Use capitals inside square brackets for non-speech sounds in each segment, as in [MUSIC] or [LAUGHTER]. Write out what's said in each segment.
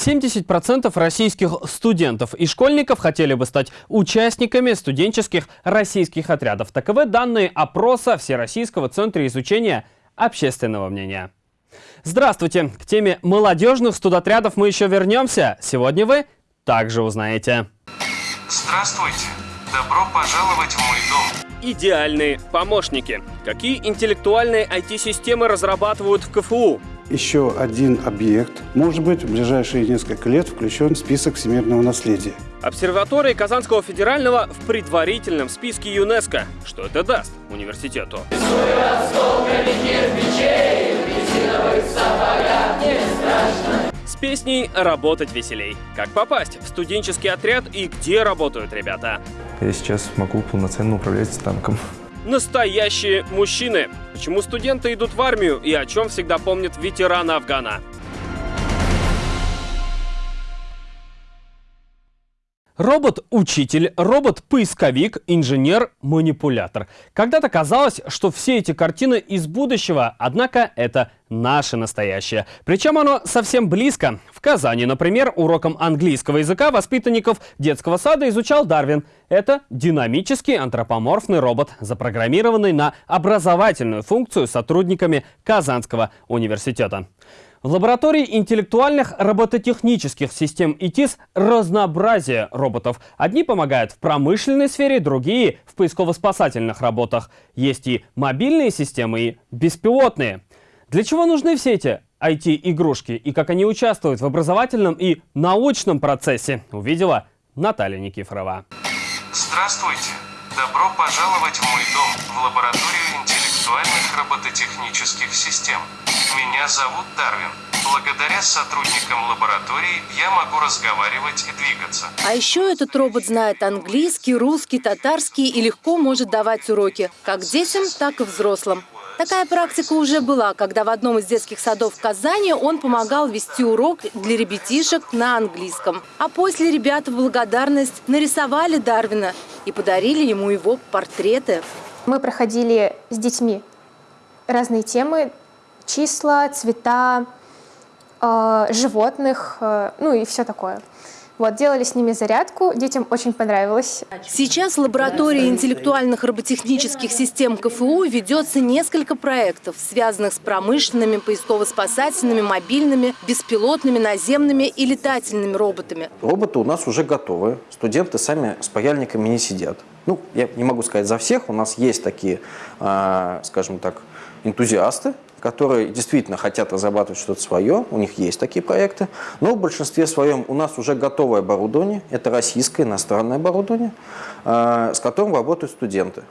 70% российских студентов и школьников хотели бы стать участниками студенческих российских отрядов. Таковы данные опроса Всероссийского центра изучения общественного мнения. Здравствуйте! К теме молодежных студотрядов мы еще вернемся. Сегодня вы также узнаете. Здравствуйте! Добро пожаловать в мой дом! Идеальные помощники. Какие интеллектуальные IT-системы разрабатывают в КФУ? Еще один объект может быть в ближайшие несколько лет включен в список всемирного наследия. Обсерватория Казанского федерального в предварительном списке ЮНЕСКО. Что это даст университету? С песней «Работать веселей». Как попасть в студенческий отряд и где работают ребята? Я сейчас могу полноценно управлять танком настоящие мужчины. Почему студенты идут в армию и о чем всегда помнят ветераны Афгана? Робот-учитель, робот-поисковик, инженер-манипулятор. Когда-то казалось, что все эти картины из будущего, однако это наше настоящее. Причем оно совсем близко. В Казани, например, уроком английского языка воспитанников детского сада изучал Дарвин. Это динамический антропоморфный робот, запрограммированный на образовательную функцию сотрудниками Казанского университета. В лаборатории интеллектуальных робототехнических систем ИТИС разнообразие роботов. Одни помогают в промышленной сфере, другие в поисково-спасательных работах. Есть и мобильные системы, и беспилотные. Для чего нужны все эти IT-игрушки и как они участвуют в образовательном и научном процессе, увидела Наталья Никифорова. Здравствуйте! Добро пожаловать в мой дом, в лабораторию интеллектуальных робототехнических систем. Меня зовут Дарвин. Благодаря сотрудникам лаборатории я могу разговаривать и двигаться. А еще этот робот знает английский, русский, татарский и легко может давать уроки, как детям, так и взрослым. Такая практика уже была, когда в одном из детских садов в Казани он помогал вести урок для ребятишек на английском. А после ребята в благодарность нарисовали Дарвина и подарили ему его портреты. Мы проходили с детьми разные темы, числа, цвета, э, животных, э, ну и все такое. Вот, делали с ними зарядку, детям очень понравилось. Сейчас в лаборатории интеллектуальных роботехнических систем КФУ ведется несколько проектов, связанных с промышленными, поисково-спасательными, мобильными, беспилотными, наземными и летательными роботами. Роботы у нас уже готовы, студенты сами с паяльниками не сидят. Ну, я не могу сказать за всех, у нас есть такие, э, скажем так, энтузиасты, которые действительно хотят разрабатывать что-то свое, у них есть такие проекты, но в большинстве своем у нас уже готовое оборудование, это российское иностранное оборудование, э, с которым работают студенты.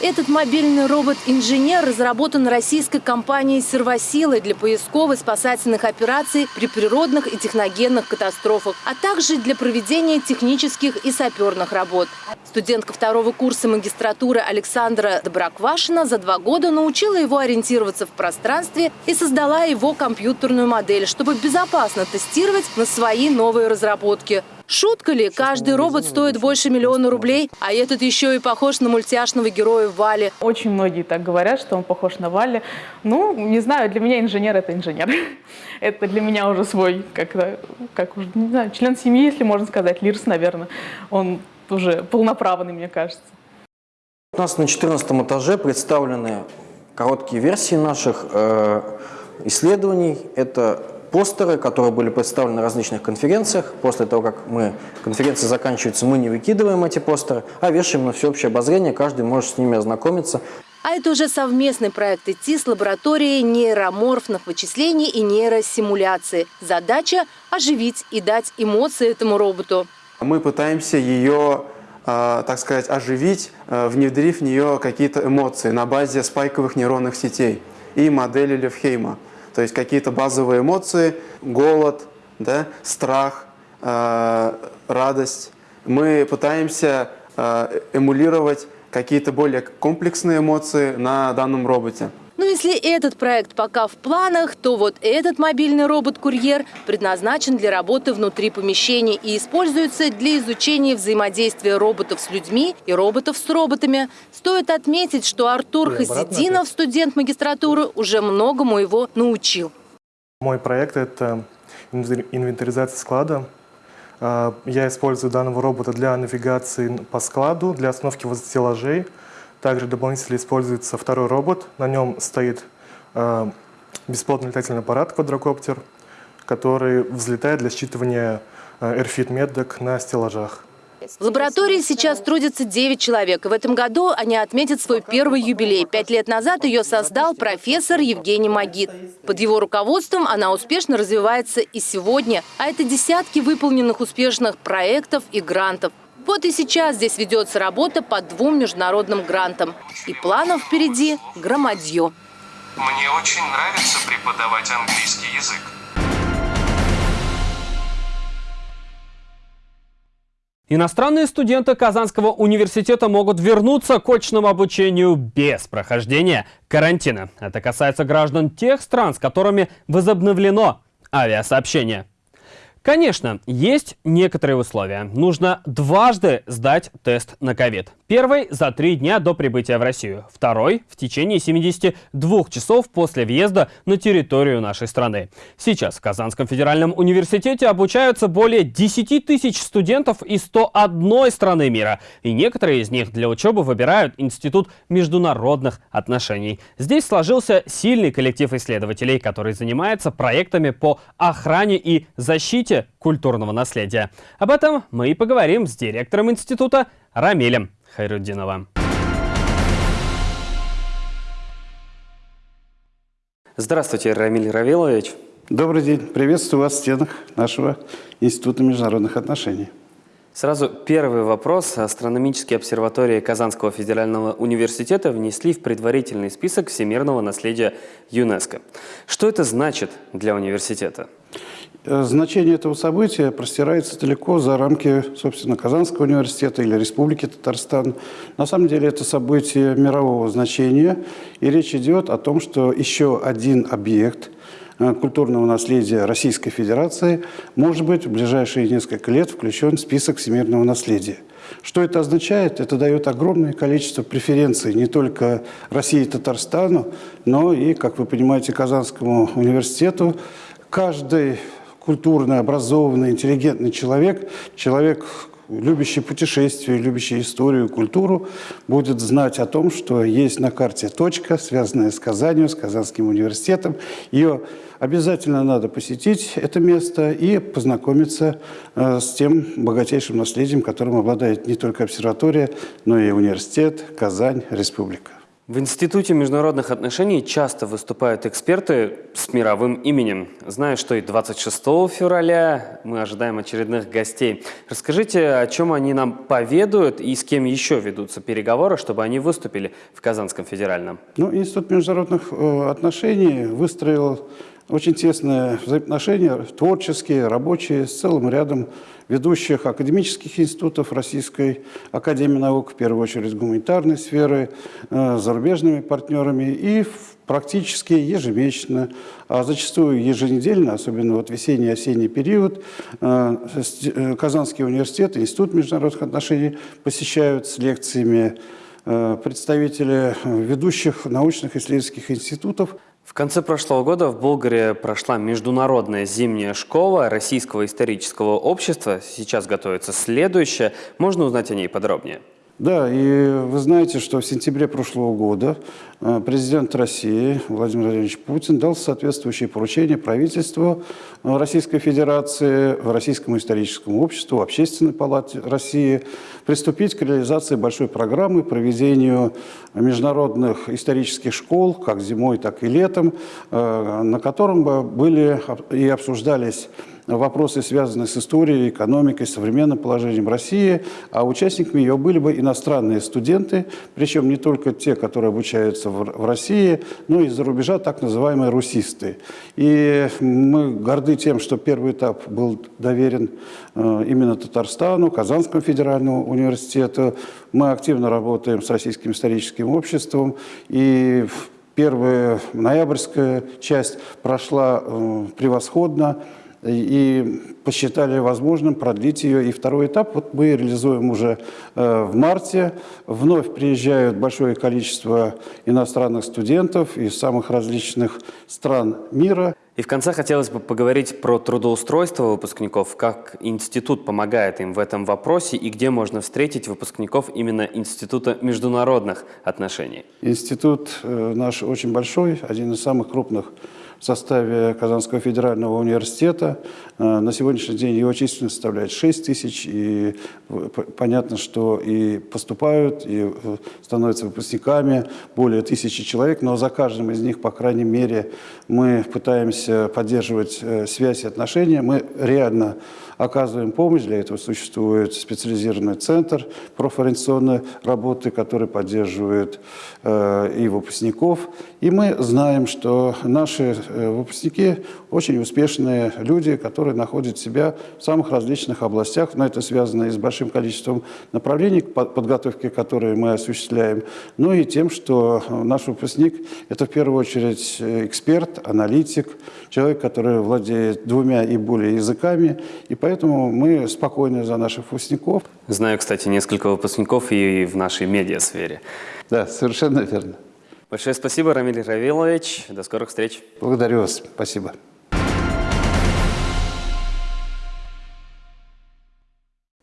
Этот мобильный робот-инженер разработан российской компанией «Сервосилы» для поисковой спасательных операций при природных и техногенных катастрофах, а также для проведения технических и саперных работ. Студентка второго курса магистратуры Александра Доброквашина за два года научила его ориентироваться в пространстве и создала его компьютерную модель, чтобы безопасно тестировать на свои новые разработки. Шутка ли? Каждый робот стоит больше миллиона рублей, а этот еще и похож на мультяшного героя Вали. Очень многие так говорят, что он похож на Вали. Ну, не знаю, для меня инженер – это инженер. [LAUGHS] Это для меня уже свой, как, как уже, не знаю, член семьи, если можно сказать, Лирс, наверное. Он уже полноправный, мне кажется. У нас на 14 этаже представлены короткие версии наших э, исследований. Это постеры, которые были представлены на различных конференциях. После того, как мы, конференция заканчивается, мы не выкидываем эти постеры, а вешаем на всеобщее обозрение, каждый может с ними ознакомиться. А это уже совместный проект идти с лабораторией нейроморфных вычислений и нейросимуляции. Задача – оживить и дать эмоции этому роботу. Мы пытаемся ее, э, так сказать, оживить, э, внедрив в нее какие-то эмоции на базе спайковых нейронных сетей и модели Левхейма. То есть какие-то базовые эмоции, голод, да, страх, э, радость. Мы пытаемся э, эмулировать какие-то более комплексные эмоции на данном роботе. Но если этот проект пока в планах, то вот этот мобильный робот-курьер предназначен для работы внутри помещений и используется для изучения взаимодействия роботов с людьми и роботов с роботами. Стоит отметить, что Артур Хасидинов, студент магистратуры, уже многому его научил. Мой проект – это инвентаризации склада. А, я использую данного робота для навигации по складу, для остановки возле стеллажей. Также дополнительно используется второй робот. На нем стоит а, беспилотный летательный аппарат квадрокоптер, который взлетает для считывания AirFit меток на стеллажах. В лаборатории сейчас трудится 9 человек. В этом году они отметят свой первый юбилей. Пять лет назад ее создал профессор Евгений Магит. Под его руководством она успешно развивается и сегодня. А это десятки выполненных успешных проектов и грантов. Вот и сейчас здесь ведется работа по двум международным грантам. И планов впереди громадье. Мне очень нравится преподавать английский язык. Иностранные студенты Казанского университета могут вернуться к очному обучению без прохождения карантина. Это касается граждан тех стран, с которыми возобновлено авиасообщение. Конечно, есть некоторые условия. Нужно дважды сдать тест на ковид. Первый – за три дня до прибытия в Россию. Второй – в течение 72 часов после въезда на территорию нашей страны. Сейчас в Казанском федеральном университете обучаются более 10 тысяч студентов из 101 страны мира. И некоторые из них для учебы выбирают Институт международных отношений. Здесь сложился сильный коллектив исследователей, который занимается проектами по охране и защите защите культурного наследия. Об этом мы и поговорим с директором института Рамилем Хайруддиновым. Здравствуйте, Рамиль Равилович. Добрый день. Приветствую вас в стенах нашего Института международных отношений. Сразу первый вопрос. Астрономические обсерватории Казанского федерального университета внесли в предварительный список всемирного наследия ЮНЕСКО. Что это значит для университета? Э, значение этого события простирается далеко за рамки, собственно, Казанского университета или Республики Татарстан. На самом деле это событие мирового значения, и речь идет о том, что еще один объект э, культурного наследия Российской Федерации может быть в ближайшие несколько лет включен в список всемирного наследия. Что это означает? Это дает огромное количество преференций не только России и Татарстану, но и, как вы понимаете, Казанскому университету. Каждый культурный, образованный, интеллигентный человек, человек, любящий путешествия, любящий историю, культуру, будет знать о том, что есть на карте точка, связанная с Казанью, с Казанским университетом. Ее обязательно надо посетить, это место, и познакомиться э, с тем богатейшим наследием, которым обладает не только обсерватория, но и университет, Казань, республика. В Институте международных отношений часто выступают эксперты с мировым именем. Знаю, что и 26 февраля мы ожидаем очередных гостей. Расскажите, о чем они нам поведают и с кем еще ведутся переговоры, чтобы они выступили в Казанском федеральном? Ну, Институт международных э, отношений выстроил очень тесные взаимоотношения, творческие, рабочие, с целым рядом ведущих академических институтов Российской Академии Наук, в первую очередь гуманитарной сферы, э, зарубежными партнерами и практически ежемесячно, а зачастую еженедельно, особенно вот весенний-осенний период, э, э, Казанский университет, Институт международных отношений посещают с лекциями представители ведущих научных исследовательских институтов. В конце прошлого года в Болгарии прошла международная зимняя школа Российского исторического общества. Сейчас готовится следующая. Можно узнать о ней подробнее? Да, и вы знаете, что в сентябре прошлого года э, президент России Владимир Владимирович Путин дал соответствующее поручение правительству э, Российской Федерации, Российскому историческому обществу, Общественной палате России приступить к реализации большой программы проведению международных исторических школ, как зимой, так и летом, э, на котором были и обсуждались вопросы, связанные с историей, экономикой, современным положением России, а участниками ее были бы иностранные студенты, причем не только те, которые обучаются в России, но и из-за рубежа так называемые русисты. И мы горды тем, что первый этап был доверен э, именно Татарстану, Казанскому федеральному университету. Мы активно работаем с Российским историческим обществом, и первая ноябрьская часть прошла э, превосходно. И посчитали возможным продлить ее. И второй этап вот мы реализуем уже э, в марте. Вновь приезжают большое количество иностранных студентов из самых различных стран мира. И в конце хотелось бы поговорить про трудоустройство выпускников, как институт помогает им в этом вопросе и где можно встретить выпускников именно Института международных отношений. Институт э, наш очень большой, один из самых крупных в составе Казанского федерального университета. Э, на сегодняшний день его численность составляет 6 тысяч, и понятно, что и поступают, и э, становятся выпускниками более тысячи человек, но за каждым из них, по крайней мере, мы пытаемся поддерживать э, связь и отношения. Мы реально оказываем помощь. Для этого существует специализированный центр профориентационной работы, который поддерживает э, и выпускников. И мы знаем, что наши э, выпускники очень успешные люди, которые находят себя в самых различных областях. Но это связано и с большим количеством направлений подготовки, которые мы осуществляем, ну и тем, что наш выпускник – это в первую очередь эксперт, аналитик, человек, который владеет двумя и более языками, и поэтому мы спокойны за наших выпускников. Знаю, кстати, несколько выпускников и в нашей медиасфере. Да, совершенно верно. Большое спасибо, Рамиль Равилович. До скорых встреч. Благодарю вас. Спасибо.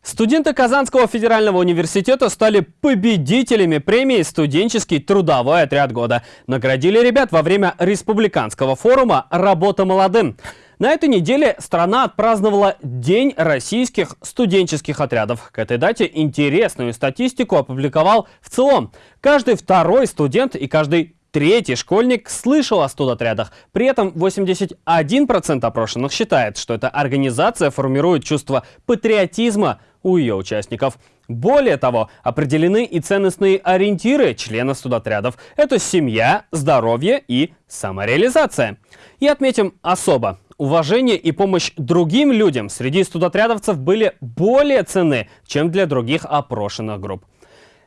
Студенты Казанского федерального университета стали победителями премии «Студенческий трудовой отряд года». Наградили ребят во время республиканского форума «Работа молодым». На этой неделе страна отпраздновала День российских студенческих отрядов. К этой дате интересную статистику опубликовал в целом. Каждый второй студент и каждый Третий школьник слышал о студотрядах. При этом 81% опрошенных считает, что эта организация формирует чувство патриотизма у ее участников. Более того, определены и ценностные ориентиры членов студотрядов. Это семья, здоровье и самореализация. И отметим особо, уважение и помощь другим людям среди студотрядовцев были более ценны, чем для других опрошенных групп.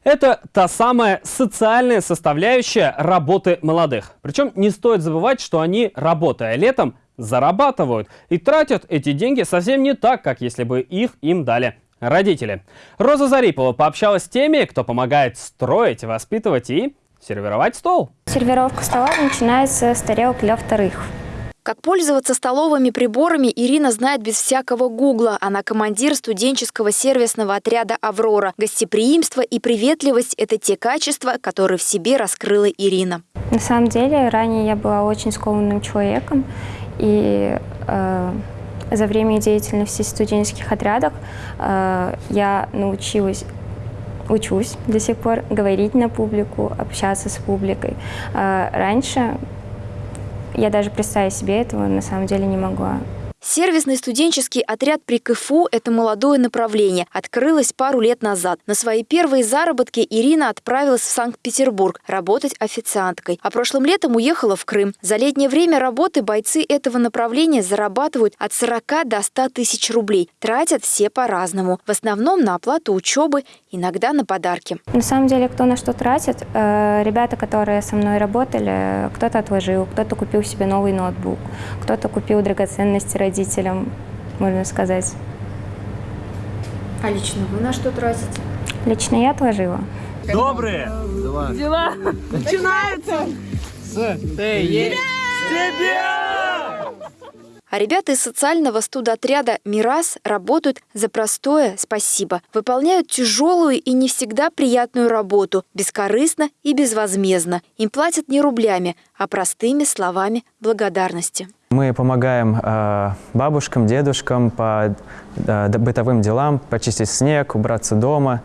Это та самая социальная составляющая работы молодых. Причем не стоит забывать, что они, работая летом, зарабатывают и тратят эти деньги совсем не так, как если бы их им дали родители. Роза Зарипова пообщалась с теми, кто помогает строить, воспитывать и сервировать стол. Сервировка стола начинается с тарелок для вторых. Как пользоваться столовыми приборами, Ирина знает без всякого гугла. Она командир студенческого сервисного отряда «Аврора». Гостеприимство и приветливость – это те качества, которые в себе раскрыла Ирина. На самом деле, ранее я была очень скованным человеком. И э, за время деятельности в студенческих отрядах э, я научилась учусь до сих пор говорить на публику, общаться с публикой. Э, раньше я даже представить себе этого на самом деле не могла. Сервисный студенческий отряд при КФУ – это молодое направление. Открылось пару лет назад. На свои первые заработки Ирина отправилась в Санкт-Петербург работать официанткой. А прошлым летом уехала в Крым. За летнее время работы бойцы этого направления зарабатывают от 40 до 100 тысяч рублей. Тратят все по-разному. В основном на оплату учебы, иногда на подарки. На самом деле, кто на что тратит, э, ребята, которые со мной работали, кто-то отложил, кто-то купил себе новый ноутбук, кто-то купил драгоценности родителей родителям, можно сказать. А лично вы на что тратите? Лично я отложила. Добрые дела, дела. начинаются с тебя! А ребята из социального студотряда «Мирас» работают за простое «спасибо». Выполняют тяжелую и не всегда приятную работу, бескорыстно и безвозмездно. Им платят не рублями, а простыми словами благодарности. Мы помогаем э, бабушкам, дедушкам по бытовым делам, почистить снег, убраться дома,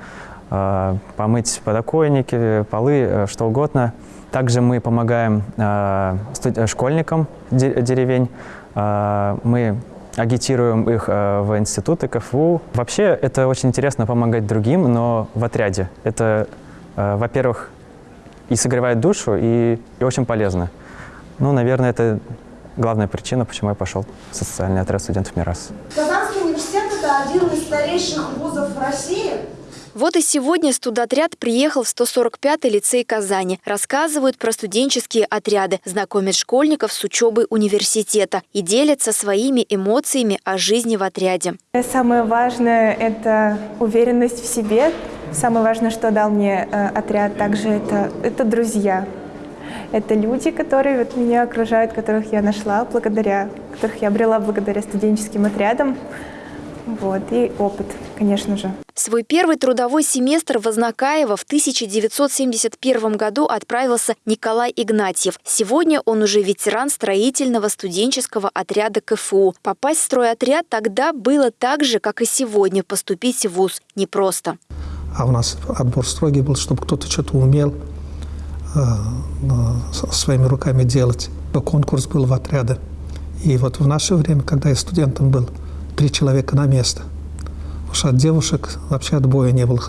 э, помыть подоконники, полы, э, что угодно. Также мы помогаем школьникам деревень. Мы агитируем их в институты, КФУ. Вообще, это очень интересно помогать другим, но в отряде. Это, во-первых, и согревает душу, и, и очень полезно. Ну, наверное, это главная причина, почему я пошел в социальный отряд студентов МИРАС. Казанский университет – это один из старейших вузов России. Вот и сегодня студотряд приехал в 145-й лицей Казани. Рассказывают про студенческие отряды, знакомят школьников с учебой университета и делятся своими эмоциями о жизни в отряде. Самое важное – это уверенность в себе. Самое важное, что дал мне э, отряд, также это, это друзья. Это люди, которые вот меня окружают, которых я нашла благодаря, которых я обрела благодаря студенческим отрядам. Вот, и опыт, конечно же. Свой первый трудовой семестр в Ознакаево в 1971 году отправился Николай Игнатьев. Сегодня он уже ветеран строительного студенческого отряда КФУ. Попасть в стройотряд тогда было так же, как и сегодня поступить в ВУЗ. Непросто. А у нас отбор строгий был, чтобы кто-то что-то умел своими руками делать. Конкурс был в отряды. И вот в наше время, когда я студентом был, три человека на место. Что от девушек вообще отбоя не было.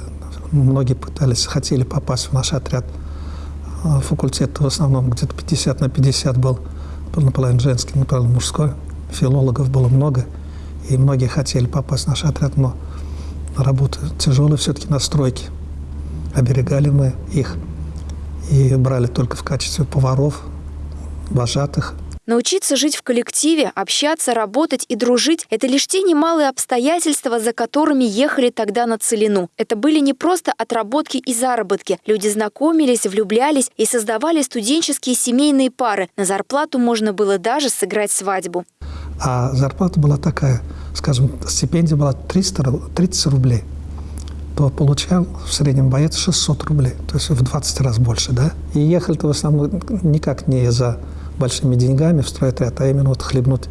Многие пытались, хотели попасть в наш отряд. А факультет в основном где-то 50 на 50 был. Был наполовину женский, наполовину мужской. Филологов было много. И многие хотели попасть в наш отряд, но работа тяжелая все-таки на стройке. Оберегали мы их и брали только в качестве поваров, вожатых, Научиться жить в коллективе, общаться, работать и дружить – это лишь те немалые обстоятельства, за которыми ехали тогда на Целину. Это были не просто отработки и заработки. Люди знакомились, влюблялись и создавали студенческие семейные пары. На зарплату можно было даже сыграть свадьбу. А зарплата была такая, скажем, стипендия была 300, 30 рублей то получал в среднем боец 600 рублей, то есть в 20 раз больше, да? И ехали-то в основном никак не за большими деньгами в стройотряд, а именно вот хлебнуть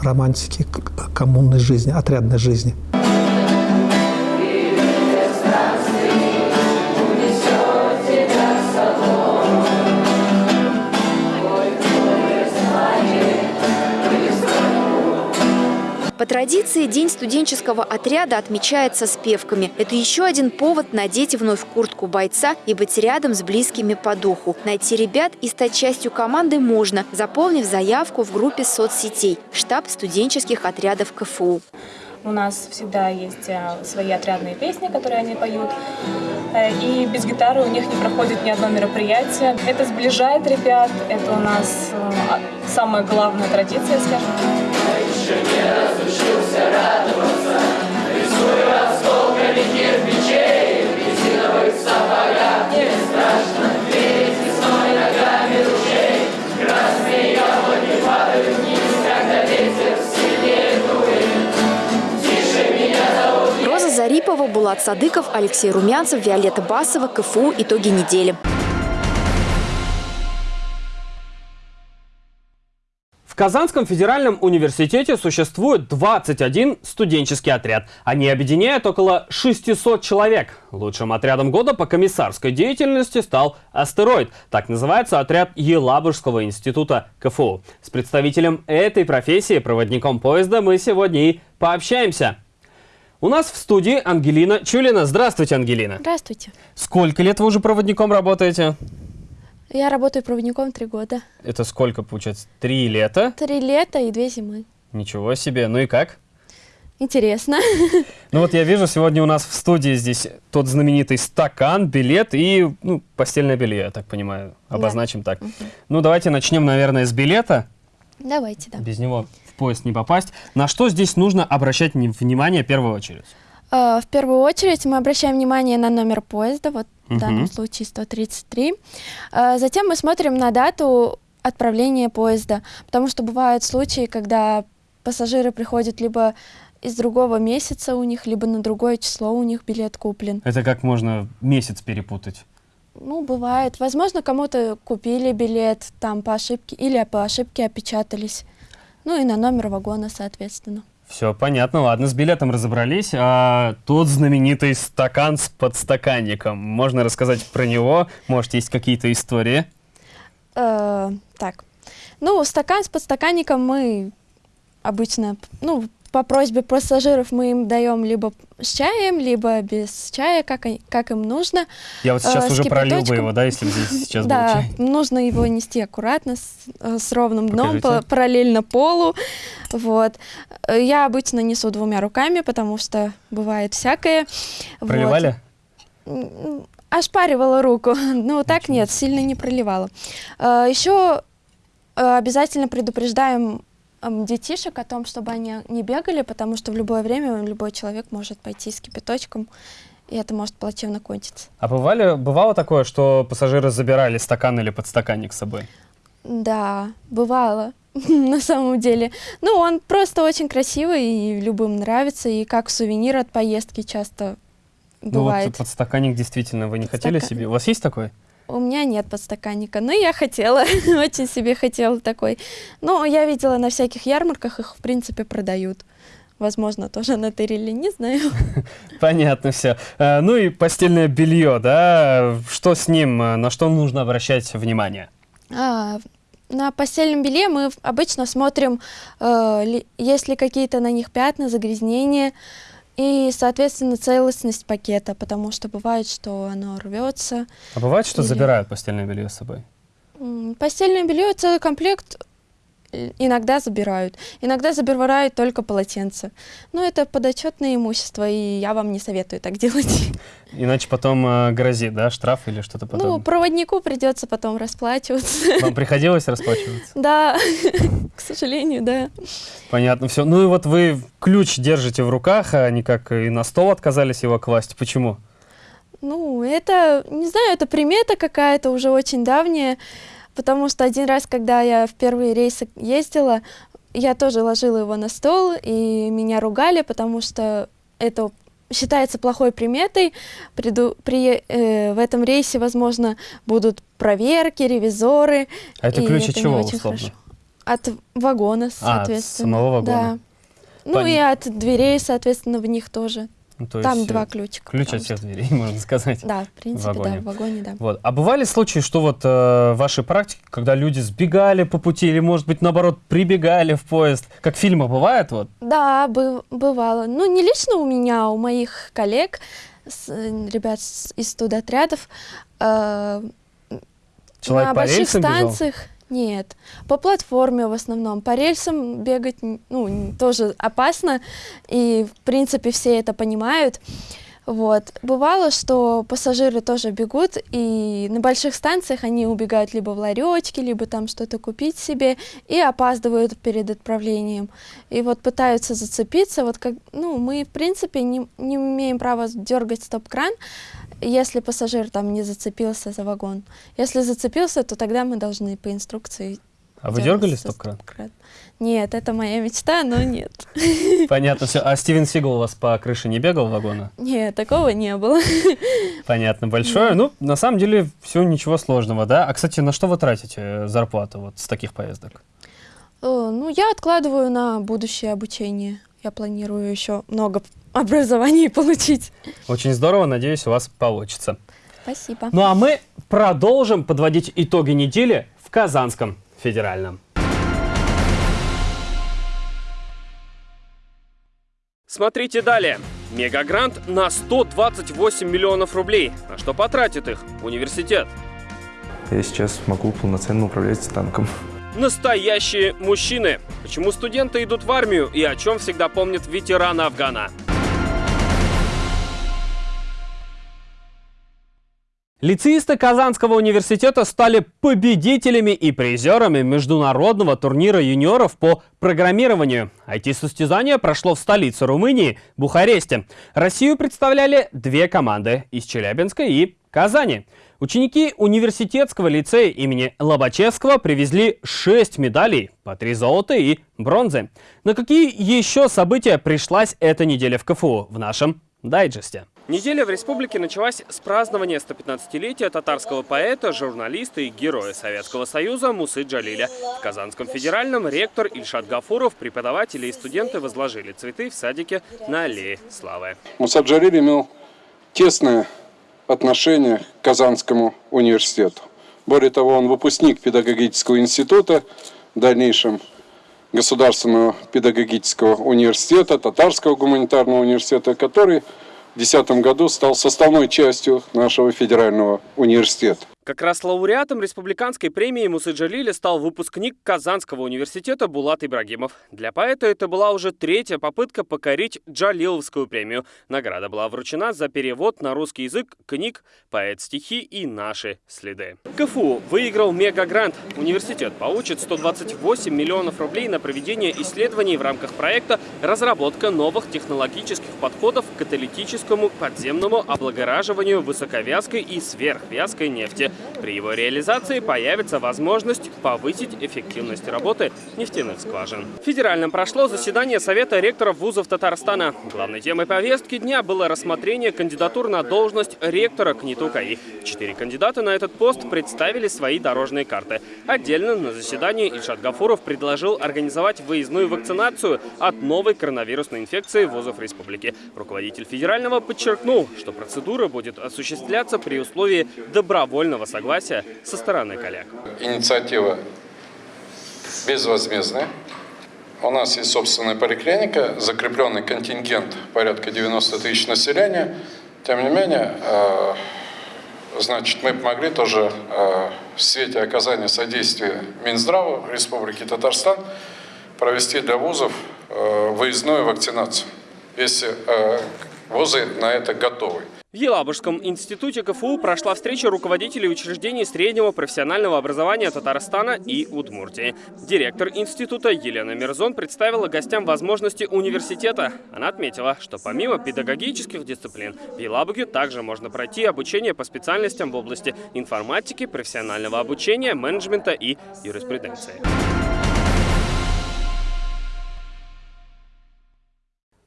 романтики коммунной жизни, отрядной жизни. По традиции, День студенческого отряда отмечается с певками. Это еще один повод надеть вновь куртку бойца и быть рядом с близкими по духу. Найти ребят и стать частью команды можно, заполнив заявку в группе соцсетей «Штаб студенческих отрядов КФУ». У нас всегда есть э, свои отрядные песни, которые они поют. Э, и без гитары у них не проходит ни одно мероприятие. Это сближает ребят, это у нас э, самая главная традиция, скажем еще Зарипова, Булат Садыков, Алексей Румянцев, Виолетта Басова, КФУ «Итоги недели». Казанском федеральном университете существует 21 студенческий отряд. Они объединяют около 600 человек. Лучшим отрядом года по комиссарской деятельности стал «Астероид». Так называется отряд Елабужского института КФУ. С представителем этой профессии, проводником поезда, мы сегодня и пообщаемся. У нас в студии Ангелина Чулина. Здравствуйте, Ангелина. Здравствуйте. Сколько лет вы уже проводником работаете? Я работаю проводником три года. Это сколько получается? Три лета? Три лета и две зимы. Ничего себе. Ну и как? Интересно. Ну вот я вижу, сегодня у нас в студии здесь тот знаменитый стакан, билет и ну, постельное белье, я так понимаю. Обозначим да. так. Угу. Ну давайте начнем, наверное, с билета. Давайте, да. Без него в поезд не попасть. На что здесь нужно обращать внимание в первую очередь? Э, в первую очередь мы обращаем внимание на номер поезда, вот в данном случае 133. Э, затем мы смотрим на дату отправления поезда, потому что бывают случаи, когда пассажиры приходят либо из другого месяца у них, либо на другое число у них билет куплен. Это как можно месяц перепутать? Ну, бывает. Возможно, кому-то купили билет там по ошибке или по ошибке опечатались. Ну и на номер вагона, соответственно. Все понятно, ладно, с билетом разобрались. А тот знаменитый стакан с подстаканником. Можно рассказать про него? Может, есть какие-то истории? Э, так, ну, стакан с подстаканником мы обычно, ну, по просьбе пассажиров мы им даем либо с чаем, либо без чая, как, как им нужно. Я вот сейчас э, уже пролил бы его, да, если здесь сейчас да, был чай? Да, нужно его нести аккуратно, с, э, с ровным дном, по, параллельно полу. Вот. Я обычно несу двумя руками, потому что бывает всякое. Проливали? м, ошпаривала руку. [LAUGHS] Ну, так нет, сильно не проливала. Э, Еще э, обязательно предупреждаем детишек о том, чтобы они не бегали, потому что в любое время любой человек может пойти с кипяточком, и это может плачевно кончиться. А бывали, бывало такое, что пассажиры забирали стакан или подстаканник с собой? Да, бывало, [LAUGHS] на самом деле. Ну, он просто очень красивый, и любым нравится, и как сувенир от поездки часто Ну бывает. вот подстаканник действительно вы не хотели Подстакан- себе? У вас есть такой? У меня нет подстаканника, но я хотела, [LAUGHS] очень себе хотела такой. Но я видела на всяких ярмарках, их в принципе продают. Возможно, тоже на Терриле, не знаю. [LAUGHS] Понятно все. Ну и постельное белье, да? Что с ним? э, На что нужно обращать внимание? А, на постельном белье мы обычно смотрим, э, есть ли какие-то на них пятна, загрязнения и, соответственно, целостность пакета, потому что бывает, что оно рвется. А бывает, что Или- забирают постельное белье с собой? Постельное белье целый комплект иногда забирают, иногда забирают только полотенце. Но это подотчетное имущество, и я вам не советую так [LAUGHS] делать. Иначе потом э, грозит, да, штраф или что-то Ну, подобное. проводнику придется потом расплачиваться. Вам приходилось расплачиваться? Да, [LAUGHS] к сожалению, да. Понятно, все. Ну и вот вы ключ держите в руках, а никак и на стол отказались его класть. Почему? Ну, это, не знаю, это примета какая-то уже очень давняя, потому что один раз, когда я в первые рейсы ездила, я тоже ложила его на стол, и меня ругали, потому что это считается плохой приметой. Приду, при, э, в этом рейсе, возможно, будут проверки, ревизоры. А это ключ от чего, условно? хорошо. От вагона, А, от соответственно. самого вагона. Да. Ну Пон- и от дверей, соответственно, в них тоже. Ну, то Там есть, два э, ключика. Ключ от всех что- дверей, [LAUGHS] можно [LAUGHS] сказать. Да, в принципе, да, в вагоне, да. Вот. А бывали случаи, что вот э, в вашей практике, когда люди сбегали по пути или, может быть, наоборот, прибегали в поезд, как в фильмах бывает, вот? Да, бы- бывало. Ну, не лично у меня, а у моих коллег, с- э, ребят из студотрядов. э, Человек на больших рельсам бежал? Нет. По платформе в основном. По рельсам бегать ну, тоже опасно, и, в принципе, все это понимают. Вот. Бывало, что пассажиры тоже бегут, и на больших станциях они убегают либо в ларечки, либо там что-то купить себе, и опаздывают перед отправлением. И вот пытаются зацепиться. Вот как, ну, мы, в принципе, не, не имеем права дергать стоп-кран, если пассажир там не зацепился за вагон. Если зацепился, то тогда мы должны по инструкции А вы дергали стоп-кран? стоп-кран. Нет, это моя мечта, но нет. [LAUGHS] Понятно все. А Стивен Сигал у вас по крыше не бегал вагона? Нет, такого не было. [LAUGHS] Понятно, большое. Ну, на самом деле, все ничего сложного, да? А, кстати, на что вы тратите э, зарплату вот с таких поездок? Ну, я откладываю на будущее обучение. Я планирую еще много образований получить. Очень здорово, надеюсь, у вас получится. Спасибо. Ну а мы продолжим подводить итоги недели в Казанском федеральном. Смотрите далее. Мегагрант на 128 миллионов рублей. На что потратит их университет? Я сейчас могу полноценно управлять танком. Настоящие мужчины. Почему студенты идут в армию и о чем всегда помнят ветераны Афгана? Лицеисты Казанского университета стали победителями и призерами международного турнира юниоров по программированию. IT-состязание прошло в столице Румынии, Бухаресте. Россию представляли две команды из Челябинска и Казани. Ученики университетского лицея имени Лобачевского привезли 6 медалей, по 3 золота и бронзы. На какие еще события пришлась эта неделя в КФУ в нашем дайджесте? Неделя в республике началась с празднования 115-летия татарского поэта, журналиста и героя Советского Союза Мусы Джалиля. В Казанском федеральном ректор Ильшат Гафуров, преподаватели и студенты возложили цветы в садике на аллее Славы. Муса Джалиль имел тесное отношение к Казанскому университету. Более того, он выпускник педагогического института, в дальнейшем Государственного педагогического университета, Татарского гуманитарного университета, который 2010 году стал составной частью нашего федерального университета. Как раз лауреатом республиканской премии Мусы Джалили стал выпускник Казанского университета Булат Ибрагимов. Для поэта это была уже третья попытка покорить Джалиловскую премию. Награда была вручена за перевод на русский язык книг «Поэт стихи» и «Наши следы». КФУ выиграл мегагрант. Университет получит 128 миллионов рублей на проведение исследований в рамках проекта «Разработка новых технологических подходов к каталитическому подземному облагораживанию высоковязкой и сверхвязкой нефти». При его реализации появится возможность повысить эффективность работы нефтяных скважин. В Федеральном прошло заседание Совета ректоров вузов Татарстана. Главной темой повестки дня было рассмотрение кандидатур на должность ректора КНИТУ КАИ. Четыре кандидата на этот пост представили свои дорожные карты. Отдельно на заседании Ильшат Гафуров предложил организовать выездную вакцинацию от новой коронавирусной инфекции вузов республики. Руководитель федерального подчеркнул, что процедура будет осуществляться при условии добровольного согласия со стороны коллег. Инициатива безвозмездная. У нас есть собственная поликлиника, закрепленный контингент порядка 90 тысяч населения. Тем не менее, э, значит, мы помогли тоже э, в свете оказания содействия Минздрава Республики Татарстан провести для вузов э, выездную вакцинацию, если вузы на это готовы. В Елабужском институте КФУ прошла встреча руководителей учреждений среднего профессионального образования Татарстана и Удмуртии. Директор института Елена Мирзон представила гостям возможности университета. Она отметила, что помимо педагогических дисциплин в Елабуге также можно пройти обучение по специальностям в области информатики, профессионального обучения, менеджмента и юриспруденции.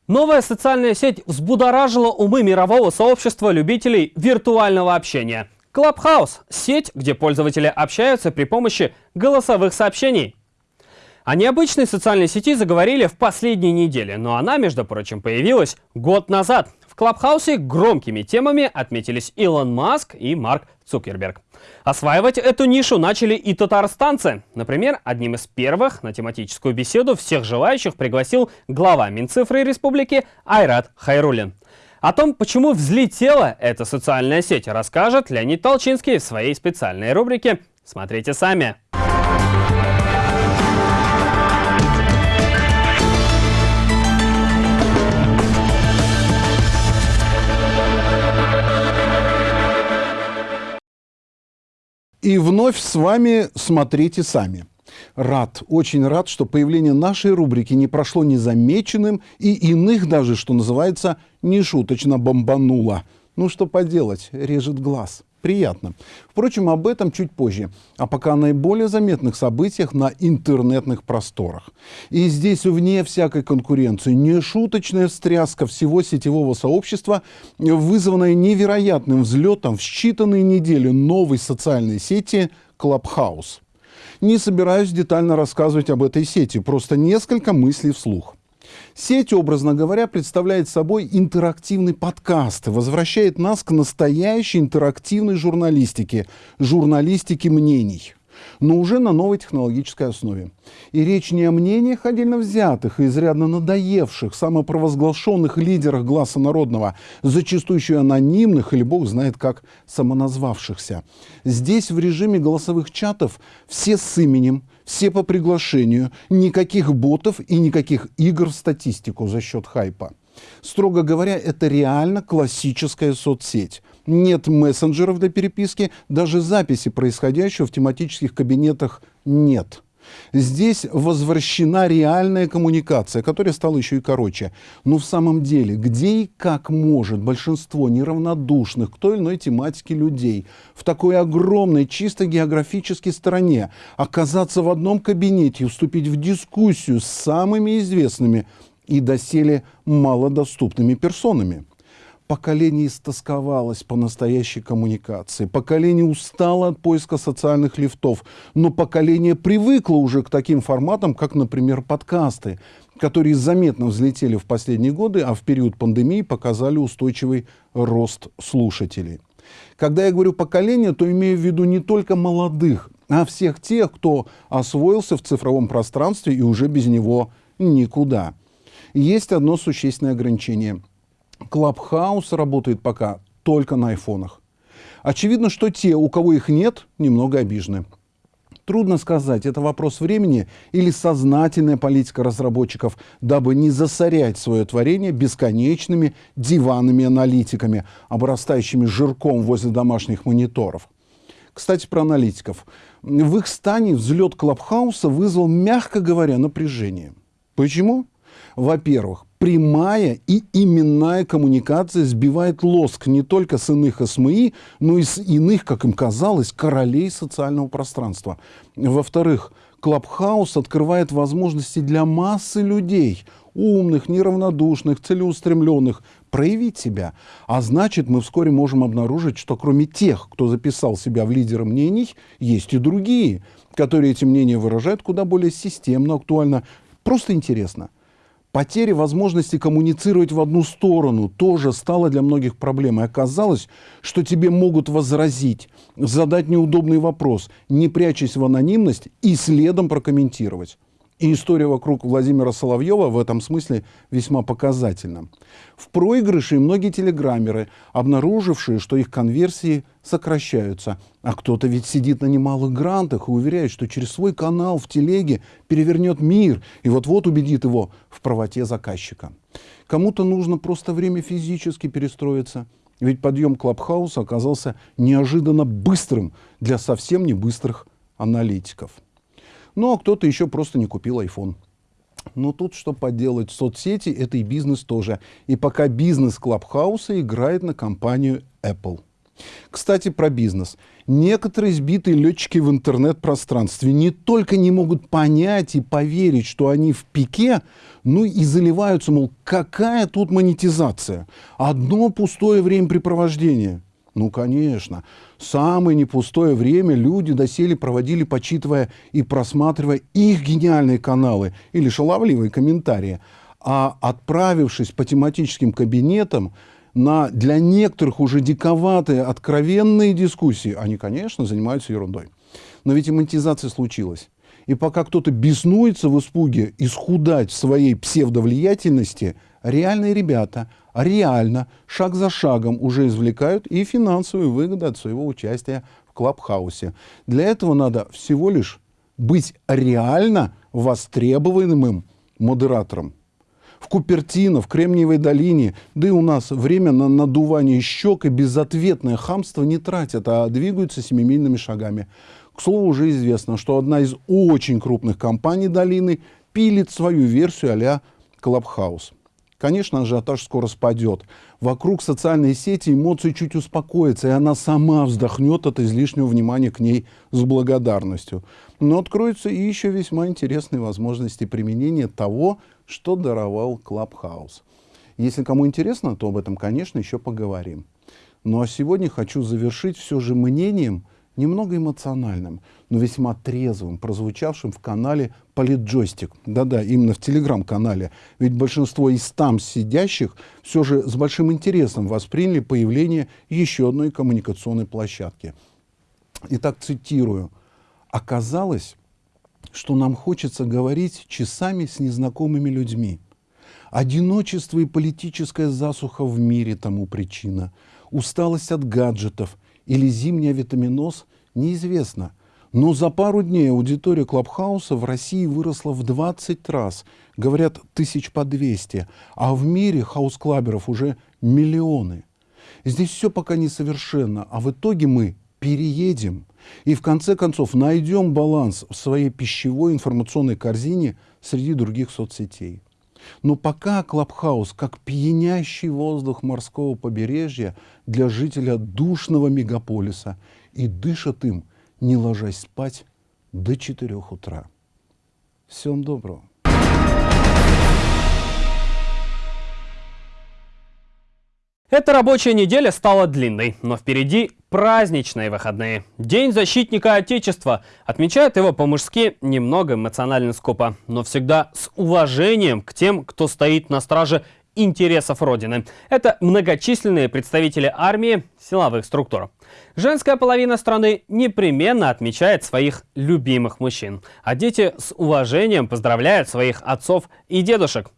Новая социальная сеть взбудоражила умы мирового сообщества любителей виртуального общения. Clubhouse – сеть, где пользователи общаются при помощи голосовых сообщений. О необычной социальной сети заговорили в последние недели, но она, между прочим, появилась год назад. В Клабхаусе громкими темами отметились Илон Маск и Марк Цукерберг. Осваивать эту нишу начали и татарстанцы. Например, одним из первых на тематическую беседу всех желающих пригласил глава Минцифры Республики Айрат Хайрулин. О том, почему взлетела эта социальная сеть, расскажет Леонид Толчинский в своей специальной рубрике «Смотрите сами». И вновь с вами «Смотрите сами». Рад, очень рад, что появление нашей рубрики не прошло незамеченным и иных даже, что называется, нешуточно бомбануло. Ну что поделать, режет глаз приятно. Впрочем, об этом чуть позже. А пока о наиболее заметных событиях на интернетных просторах. И здесь, вне всякой конкуренции, нешуточная встряска всего сетевого сообщества, вызванная невероятным взлетом в считанные недели новой социальной сети Clubhouse. Не собираюсь детально рассказывать об этой сети, просто несколько мыслей вслух. Сеть, образно говоря, представляет собой интерактивный подкаст, возвращает нас к настоящей интерактивной журналистике, журналистике мнений но уже на новой технологической основе. И речь не о мнениях отдельно взятых и изрядно надоевших, самопровозглашенных лидерах гласа народного, зачастую анонимных или бог знает как самоназвавшихся. Здесь в режиме голосовых чатов все с именем, все по приглашению, никаких ботов и никаких игр в статистику за счет хайпа. Строго говоря, это реально классическая соцсеть. Нет мессенджеров для переписки, даже записи происходящего в тематических кабинетах нет. Здесь возвращена реальная коммуникация, которая стала еще и короче. Но в самом деле, где и как может большинство неравнодушных к той или иной тематике людей в такой огромной, чисто географической стране оказаться в одном кабинете и вступить в дискуссию с самыми известными и доселе малодоступными персонами? Поколение истосковалось по настоящей коммуникации, поколение устало от поиска социальных лифтов, но поколение привыкло уже к таким форматам, как, например, подкасты, которые заметно взлетели в последние годы, а в период пандемии показали устойчивый рост слушателей. Когда я говорю поколение, то имею в виду не только молодых, а всех тех, кто освоился в цифровом пространстве и уже без него никуда. Есть одно существенное ограничение – Клабхаус работает пока только на айфонах. Очевидно, что те, у кого их нет, немного обижены. Трудно сказать, это вопрос времени или сознательная политика разработчиков, дабы не засорять свое творение бесконечными диванными аналитиками, обрастающими жирком возле домашних мониторов. Кстати, про аналитиков. В их стане взлет Клабхауса вызвал, мягко говоря, напряжение. Почему? Во-первых, прямая и именная коммуникация сбивает лоск не только с иных СМИ, но и с иных, как им казалось, королей социального пространства. Во-вторых, Клабхаус открывает возможности для массы людей, умных, неравнодушных, целеустремленных, проявить себя. А значит, мы вскоре можем обнаружить, что кроме тех, кто записал себя в лидеры мнений, есть и другие, которые эти мнения выражают куда более системно, актуально. Просто интересно. Потеря возможности коммуницировать в одну сторону тоже стала для многих проблемой. Оказалось, что тебе могут возразить, задать неудобный вопрос, не прячась в анонимность и следом прокомментировать. И история вокруг Владимира Соловьева в этом смысле весьма показательна. В проигрыше многие телеграммеры, обнаружившие, что их конверсии сокращаются. А кто-то ведь сидит на немалых грантах и уверяет, что через свой канал в телеге перевернет мир и вот-вот убедит его в правоте заказчика. Кому-то нужно просто время физически перестроиться. Ведь подъем Клабхауса оказался неожиданно быстрым для совсем не быстрых аналитиков. Ну, а кто-то еще просто не купил iPhone. Но тут что поделать, соцсети — это и бизнес тоже. И пока бизнес Клабхауса играет на компанию Apple. Кстати, про бизнес. Некоторые сбитые летчики в интернет-пространстве не только не могут понять и поверить, что они в пике, но и заливаются, мол, какая тут монетизация? Одно пустое времяпрепровождение. Ну, конечно. Самое непустое время люди доселе проводили, почитывая и просматривая их гениальные каналы или шаловливые комментарии. А отправившись по тематическим кабинетам на для некоторых уже диковатые, откровенные дискуссии, они, конечно, занимаются ерундой. Но ведь и монетизация случилась. И пока кто-то беснуется в испуге исхудать в своей псевдовлиятельности, реальные ребята реально, шаг за шагом уже извлекают и финансовую выгоду от своего участия в Клабхаусе. Для этого надо всего лишь быть реально востребованным модератором. В Купертино, в Кремниевой долине, да и у нас время на надувание щек и безответное хамство не тратят, а двигаются семимильными шагами. К слову, уже известно, что одна из очень крупных компаний долины пилит свою версию а-ля Clubhouse. Конечно, ажиотаж скоро спадет. Вокруг социальной сети эмоции чуть успокоятся, и она сама вздохнет от излишнего внимания к ней с благодарностью. Но откроются и еще весьма интересные возможности применения того, что даровал Clubhouse. Если кому интересно, то об этом, конечно, еще поговорим. Ну а сегодня хочу завершить все же мнением, немного эмоциональным, но весьма трезвым, прозвучавшим в канале «Политджойстик». Да-да, именно в телеграм-канале. Ведь большинство из там сидящих все же с большим интересом восприняли появление еще одной коммуникационной площадки. Итак, цитирую. «Оказалось, что нам хочется говорить часами с незнакомыми людьми. Одиночество и политическая засуха в мире тому причина. Усталость от гаджетов – или зимний авитаминоз, неизвестно. Но за пару дней аудитория Clubhouse а в России выросла в 20 раз. Говорят, тысяч по 200. А в мире хаус-клаберов уже миллионы. Здесь все пока несовершенно, а в итоге мы переедем. И в конце концов найдем баланс в своей пищевой информационной корзине среди других соцсетей. Но пока Клабхаус, как пьянящий воздух морского побережья для жителя душного мегаполиса, и дышат им, не ложась спать, до 4 утра. Всем доброго. Эта рабочая неделя стала длинной, но впереди праздничные выходные. День защитника Отечества. Отмечают его по-мужски немного эмоционально скупо, но всегда с уважением к тем, кто стоит на страже интересов Родины. Это многочисленные представители армии, силовых структур. Женская половина страны непременно отмечает своих любимых мужчин, а дети с уважением поздравляют своих отцов и дедушек.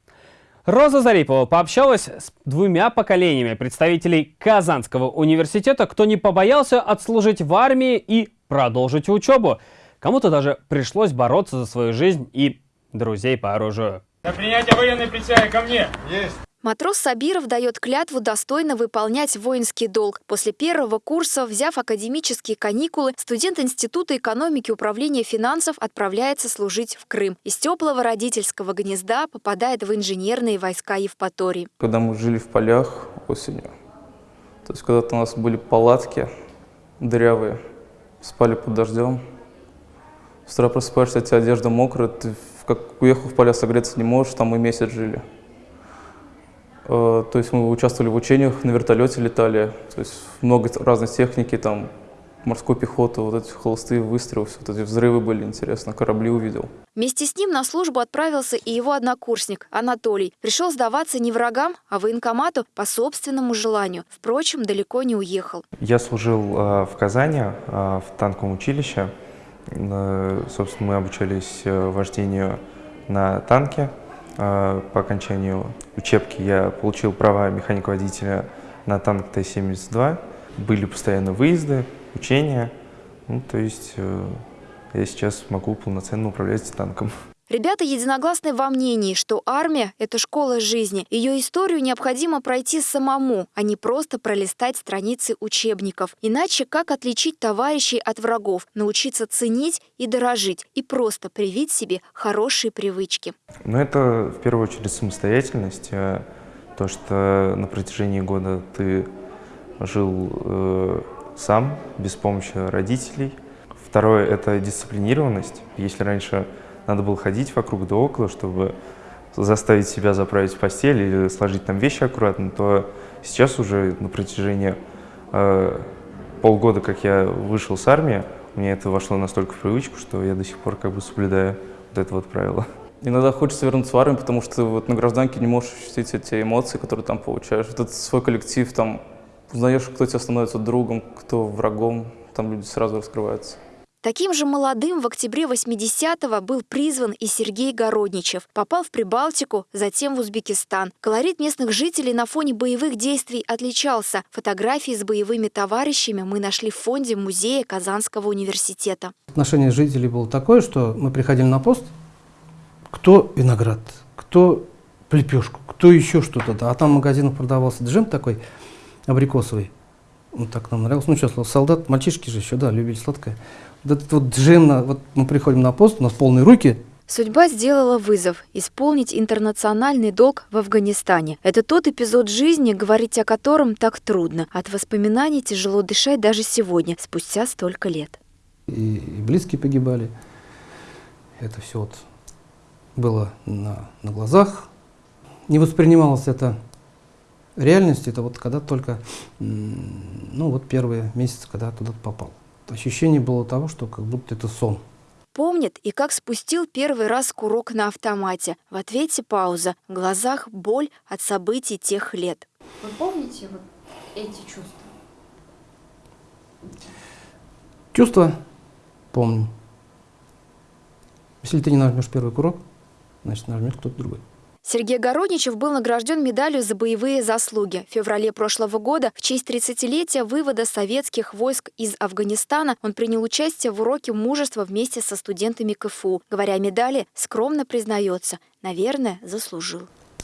Роза Зарипова пообщалась с двумя поколениями представителей Казанского университета, кто не побоялся отслужить в армии и продолжить учебу. Кому-то даже пришлось бороться за свою жизнь и друзей по оружию. На принятие военной присяги ко мне. Есть. Матрос Сабиров дает клятву достойно выполнять воинский долг. После первого курса, взяв академические каникулы, студент Института экономики и управления финансов отправляется служить в Крым. Из теплого родительского гнезда попадает в инженерные войска Евпатории. Когда мы жили в полях осенью, то есть когда-то у нас были палатки дырявые, спали под дождем, с утра просыпаешься, у тебя одежда мокрая, ты как уехал в поля согреться не можешь, там мы месяц жили. Э, то есть мы участвовали в учениях, на вертолете летали, то есть много разной техники, там морской пехоты, вот эти холостые выстрелы, вот эти взрывы были интересно, корабли увидел. Вместе с ним на службу отправился и его однокурсник Анатолий. Пришел сдаваться не врагам, а военкомату по собственному желанию. Впрочем, далеко не уехал. Я служил э, в Казани, э, в танковом училище. Собственно, мы обучались вождению на танке. Э, по окончанию учебки я получил права механика-водителя на танк Т-72. Были постоянно выезды, учения. Ну, то есть я сейчас могу полноценно управлять танком. Ребята единогласны во мнении, что армия – это школа жизни. Ее историю необходимо пройти самому, а не просто пролистать страницы учебников. Иначе как отличить товарищей от врагов, научиться ценить и дорожить, и просто привить себе хорошие привычки? Ну, это в первую очередь самостоятельность. Э, то, что на протяжении года ты жил э, сам, без помощи родителей. Второе – это дисциплинированность. Если раньше надо было ходить вокруг да около, чтобы заставить себя заправить постель или сложить там вещи аккуратно, то сейчас уже на протяжении э, полгода, как я вышел с армии, меня это вошло настолько в привычку, что я до сих пор как бы соблюдаю вот это вот правило. Иногда хочется вернуться в армию, потому что вот на гражданке не можешь ощутить эти эмоции, которые там получаешь. Вот этот свой коллектив, там узнаешь, кто тебе становится другом, кто врагом, там люди сразу раскрываются. Таким же молодым в октябре 80-го был призван и Сергей Городничев. Попал в Прибалтику, затем в Узбекистан. Колорит местных жителей на фоне боевых действий отличался. Фотографии с боевыми товарищами мы нашли в фонде музея Казанского университета. Отношение жителей было такое, что мы приходили на пост, кто виноград, кто лепешку, кто еще что-то. А там в магазинах продавался джем такой абрикосовый. Вот так нам нравилось. Ну что, солдат, мальчишки же еще, да, любили сладкое вот этот вот джем, вот мы приходим на пост, у нас полные руки, Судьба сделала вызов – исполнить интернациональный долг в Афганистане. Это тот эпизод жизни, говорить о котором так трудно. От воспоминаний тяжело дышать даже сегодня, спустя столько лет. И, и близкие погибали. Это все вот было на, на глазах. Не воспринималось это реальность, это вот когда только, ну вот первые месяцы, когда туда попал ощущение было того, что как будто это сон. Помнит и как спустил первый раз курок на автомате. В ответе пауза, в глазах боль от событий тех лет. Вы помните вот эти чувства? Чувства помню. Если ты не нажмешь первый курок, значит нажмет кто-то другой. Сергей Городничев был награжден медалью за боевые заслуги. В феврале прошлого года в честь 30-летия вывода советских войск из Афганистана он принял участие в уроке мужества вместе со студентами КФУ. Говоря о медали, скромно признается, наверное, заслужил.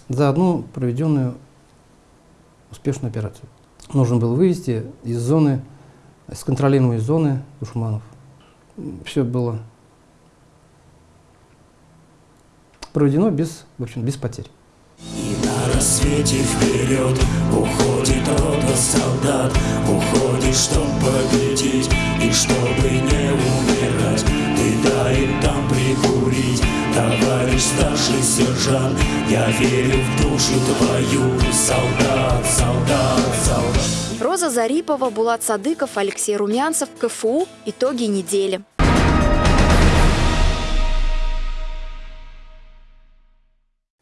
За одну проведенную успешную операцию. Нужно было вывести из зоны, из контролируемой зоны душманов. Все было проведено без, в общем, без потерь. И на рассвете вперед уходит рота солдат, уходит, чтоб победить и чтобы не умирать. Ты дай им там прикурить, товарищ старший сержант, я верю в душу твою, солдат, солдат, солдат. Роза Зарипова, Булат Садыков, Алексей Румянцев, КФУ. Итоги недели.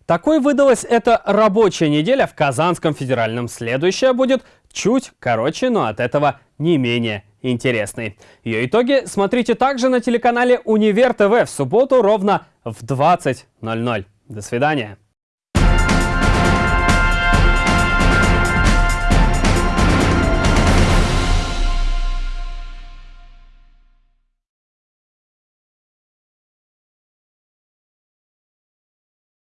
Такой выдалась эта рабочая неделя в Казанском федеральном. Следующая будет чуть короче, но от этого не менее интересной. Ее итоги смотрите также на телеканале Универ ТВ в субботу ровно в 20.00. До свидания.